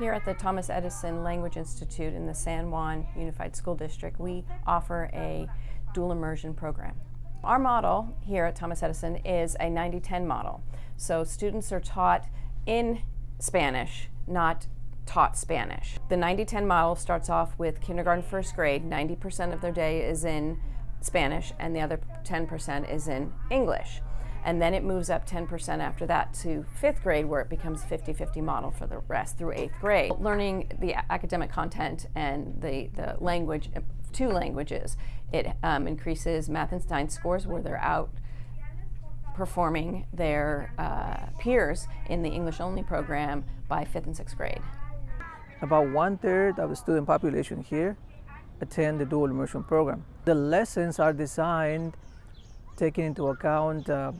Here at the Thomas Edison Language Institute in the San Juan Unified School District, we offer a dual immersion program. Our model here at Thomas Edison is a 90-10 model. So students are taught in Spanish, not taught Spanish. The 90-10 model starts off with kindergarten first grade, 90% of their day is in Spanish and the other 10% is in English and then it moves up 10% after that to fifth grade where it becomes 50-50 model for the rest through eighth grade. Learning the academic content and the, the language, two languages, it um, increases math and science scores where they're out performing their uh, peers in the English only program by fifth and sixth grade. About one third of the student population here attend the dual immersion program. The lessons are designed taking into account uh,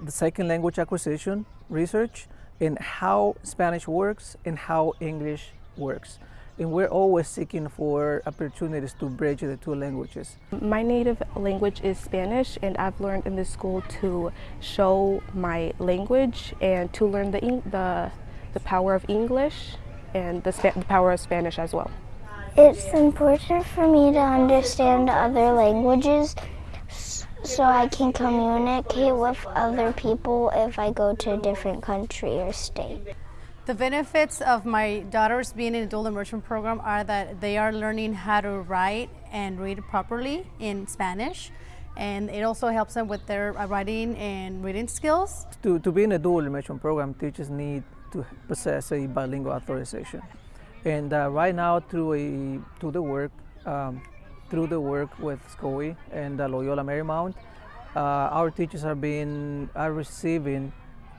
the second language acquisition research and how Spanish works and how English works. And we're always seeking for opportunities to bridge the two languages. My native language is Spanish and I've learned in this school to show my language and to learn the, the, the power of English and the, the power of Spanish as well. It's important for me to understand other languages so I can communicate with other people if I go to a different country or state. The benefits of my daughters being in a dual immersion program are that they are learning how to write and read properly in Spanish and it also helps them with their writing and reading skills. To, to be in a dual immersion program, teachers need to possess a bilingual authorization. And uh, right now, through, a, through the work, um, through the work with SCOE and Loyola Marymount, uh, our teachers are being are receiving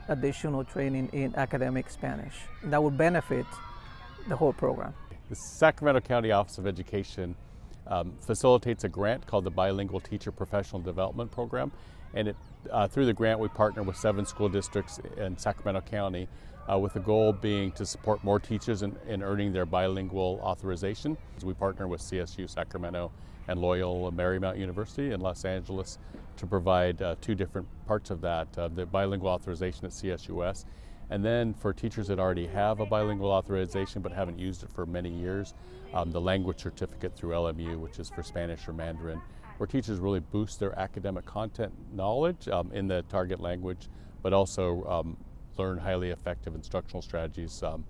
additional training in academic Spanish. That would benefit the whole program. The Sacramento County Office of Education um, facilitates a grant called the Bilingual Teacher Professional Development Program. And it, uh, through the grant, we partner with seven school districts in Sacramento County uh, with the goal being to support more teachers in, in, earning their bilingual authorization. We partner with CSU Sacramento and Loyola Marymount University in Los Angeles to provide uh, two different parts of that, uh, the bilingual authorization at CSUS, and then for teachers that already have a bilingual authorization but haven't used it for many years, um, the language certificate through LMU, which is for Spanish or Mandarin, where teachers really boost their academic content knowledge um, in the target language, but also um, learn highly effective instructional strategies um,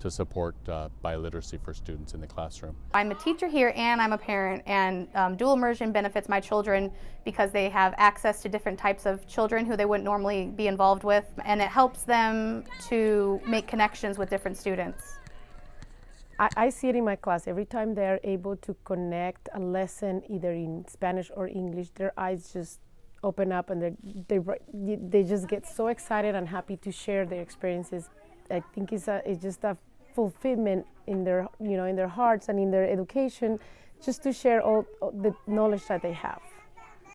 to support uh, biliteracy for students in the classroom. I'm a teacher here and I'm a parent and um, dual immersion benefits my children because they have access to different types of children who they wouldn't normally be involved with and it helps them to make connections with different students. I, I see it in my class. Every time they're able to connect a lesson either in Spanish or English, their eyes just open up and they they just get so excited and happy to share their experiences. I think it's, a, it's just a fulfillment in their, you know, in their hearts and in their education, just to share all, all the knowledge that they have.